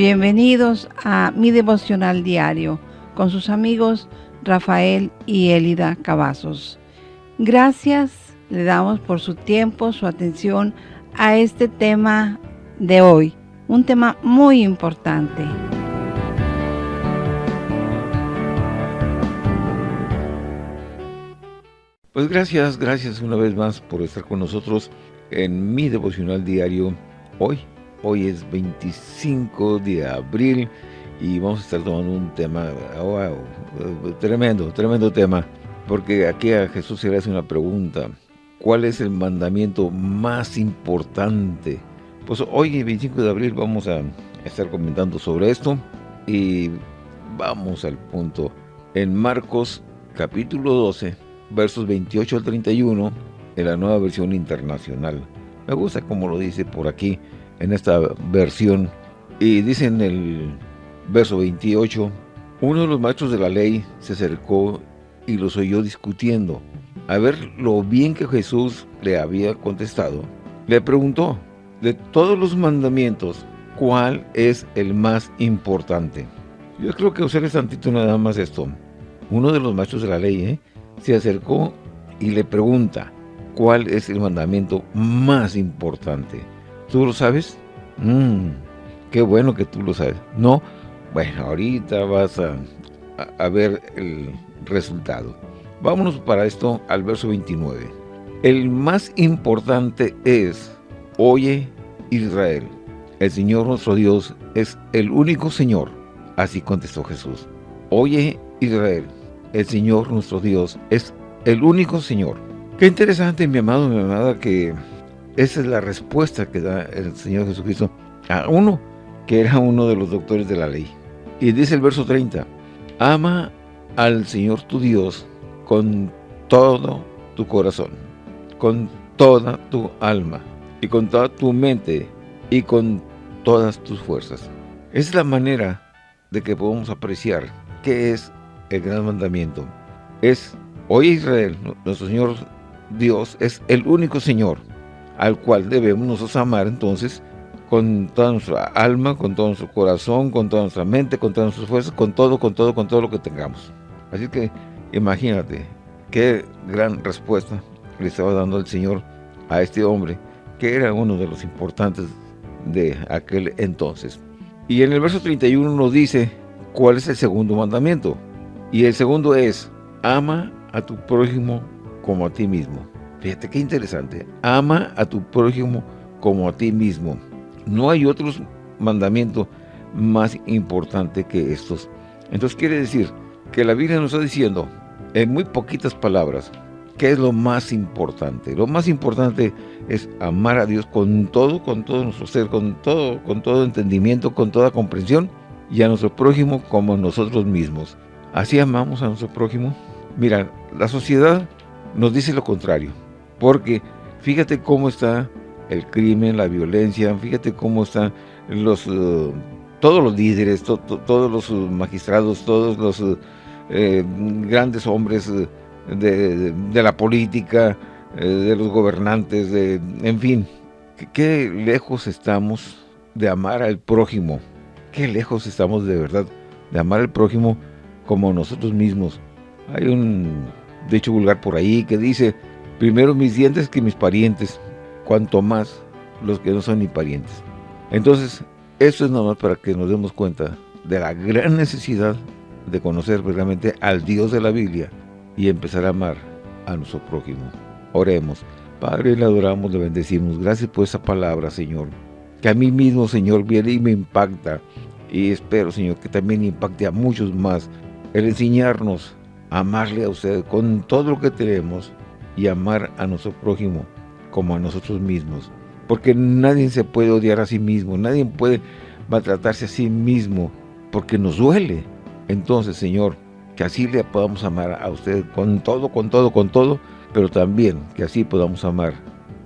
Bienvenidos a mi devocional diario con sus amigos Rafael y Elida Cavazos. Gracias le damos por su tiempo, su atención a este tema de hoy, un tema muy importante. Pues gracias, gracias una vez más por estar con nosotros en mi devocional diario hoy, Hoy es 25 de abril y vamos a estar tomando un tema, wow, tremendo, tremendo tema, porque aquí a Jesús se le hace una pregunta, ¿cuál es el mandamiento más importante? Pues hoy, 25 de abril, vamos a estar comentando sobre esto y vamos al punto. En Marcos capítulo 12, versos 28 al 31, en la nueva versión internacional. Me gusta como lo dice por aquí, en esta versión. Y dice en el verso 28, uno de los maestros de la ley se acercó y los oyó discutiendo. A ver lo bien que Jesús le había contestado, le preguntó, de todos los mandamientos, ¿cuál es el más importante? Yo creo que usaré tantito nada más esto. Uno de los maestros de la ley ¿eh? se acercó y le pregunta, ¿cuál es el mandamiento más importante? ¿Tú lo sabes? Mmm, qué bueno que tú lo sabes. No, bueno, ahorita vas a, a, ver el resultado. Vámonos para esto al verso 29. El más importante es, oye Israel, el Señor nuestro Dios es el único Señor. Así contestó Jesús. Oye Israel, el Señor nuestro Dios es el único Señor. Qué interesante, mi amado, mi amada, que esa es la respuesta que da el Señor Jesucristo a uno que era uno de los doctores de la ley. Y dice el verso 30, ama al Señor tu Dios con todo tu corazón, con toda tu alma, y con toda tu mente, y con todas tus fuerzas. es la manera de que podamos apreciar qué es el gran mandamiento. Es, hoy Israel, nuestro Señor Dios, es el único Señor al cual debemos nosotros amar entonces con toda nuestra alma, con todo nuestro corazón, con toda nuestra mente, con todas nuestras fuerzas, con todo, con todo, con todo lo que tengamos. Así que imagínate qué gran respuesta le estaba dando el Señor a este hombre, que era uno de los importantes de aquel entonces. Y en el verso 31 nos dice cuál es el segundo mandamiento. Y el segundo es, ama a tu prójimo como a ti mismo. Fíjate qué interesante. Ama a tu prójimo como a ti mismo. No hay otro mandamiento más importante que estos. Entonces quiere decir que la Biblia nos está diciendo, en muy poquitas palabras, ¿qué es lo más importante? Lo más importante es amar a Dios con todo, con todo nuestro ser, con todo, con todo entendimiento, con toda comprensión, y a nuestro prójimo como nosotros mismos. Así amamos a nuestro prójimo. Mira, la sociedad nos dice lo contrario. Porque fíjate cómo está el crimen, la violencia, fíjate cómo están los, eh, todos los líderes, todos los magistrados, todos los eh, grandes hombres de, la política, eh, de los gobernantes, de, en fin, qué lejos estamos de amar al prójimo, qué lejos estamos de verdad de amar al prójimo como nosotros mismos. Hay un dicho vulgar por ahí que dice, Primero mis dientes que mis parientes, cuanto más los que no son ni parientes. Entonces, eso es normal para que nos demos cuenta de la gran necesidad de conocer realmente al Dios de la Biblia y empezar a amar a nuestro prójimo. Oremos. Padre, le adoramos, le bendecimos. Gracias por esa palabra, Señor. Que a mí mismo, Señor, viene y me impacta. Y espero, Señor, que también impacte a muchos más. El enseñarnos a amarle a usted con todo lo que tenemos y amar a nuestro prójimo como a nosotros mismos. Porque nadie se puede odiar a sí mismo, nadie puede maltratarse a sí mismo, porque nos duele. Entonces, Señor, que así le podamos amar a usted con todo, con todo, con todo, pero también que así podamos amar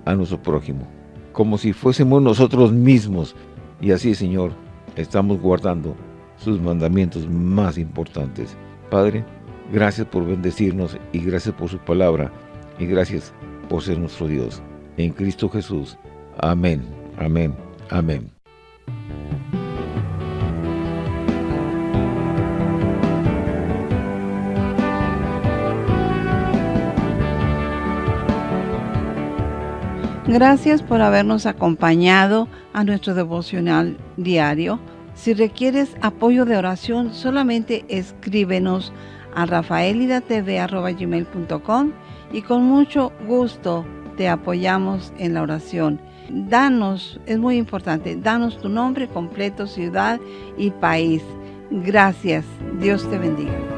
a nuestro prójimo, como si fuésemos nosotros mismos. Y así, Señor, estamos guardando sus mandamientos más importantes. Padre, gracias por bendecirnos y gracias por su palabra y gracias por ser nuestro Dios. En Cristo Jesús. Amén, amén, amén. Gracias por habernos acompañado a nuestro devocional diario. Si requieres apoyo de oración, solamente escríbenos a rafaelidatv.com y con mucho gusto te apoyamos en la oración. Danos, es muy importante, danos tu nombre completo, ciudad y país. Gracias. Dios te bendiga.